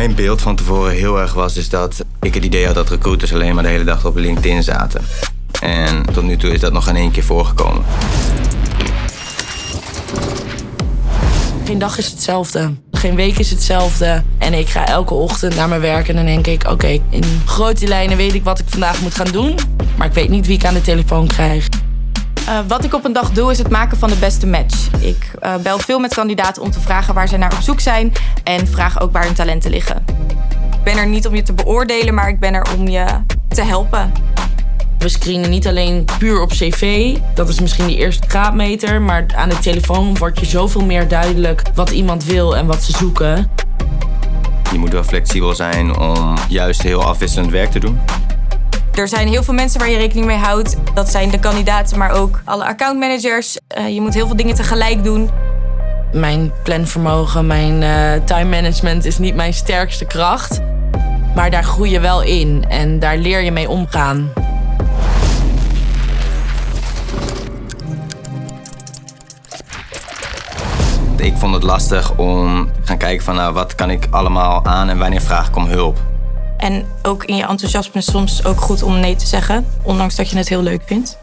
mijn beeld van tevoren heel erg was, is dat ik het idee had dat recruiters alleen maar de hele dag op LinkedIn zaten. En tot nu toe is dat nog geen één keer voorgekomen. Geen dag is hetzelfde. Geen week is hetzelfde. En ik ga elke ochtend naar mijn werk en dan denk ik... oké, in grote lijnen weet ik wat ik vandaag moet gaan doen. Maar ik weet niet wie ik aan de telefoon krijg. Uh, wat ik op een dag doe is het maken van de beste match. Ik uh, bel veel met kandidaten om te vragen waar ze naar op zoek zijn en vraag ook waar hun talenten liggen. Ik ben er niet om je te beoordelen, maar ik ben er om je te helpen. We screenen niet alleen puur op cv, dat is misschien die eerste graadmeter, maar aan de telefoon wordt je zoveel meer duidelijk wat iemand wil en wat ze zoeken. Je moet wel flexibel zijn om juist heel afwisselend werk te doen. Er zijn heel veel mensen waar je rekening mee houdt. Dat zijn de kandidaten, maar ook alle accountmanagers. Uh, je moet heel veel dingen tegelijk doen. Mijn planvermogen, mijn uh, time management is niet mijn sterkste kracht. Maar daar groei je wel in en daar leer je mee omgaan. Ik vond het lastig om te gaan kijken van nou, wat kan ik allemaal aan en wanneer vraag ik om hulp. En ook in je enthousiasme soms ook goed om nee te zeggen, ondanks dat je het heel leuk vindt.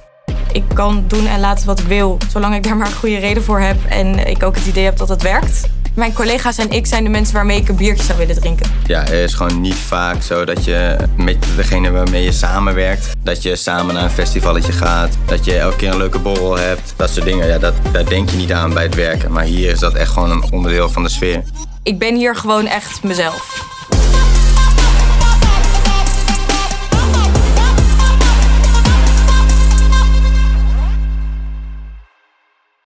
Ik kan doen en laten wat ik wil, zolang ik daar maar een goede reden voor heb en ik ook het idee heb dat het werkt. Mijn collega's en ik zijn de mensen waarmee ik een biertje zou willen drinken. Ja, het is gewoon niet vaak zo dat je met degene waarmee je samenwerkt, dat je samen naar een festivalletje gaat, dat je elke keer een leuke borrel hebt. Dat soort dingen, ja, dat, daar denk je niet aan bij het werken. Maar hier is dat echt gewoon een onderdeel van de sfeer. Ik ben hier gewoon echt mezelf.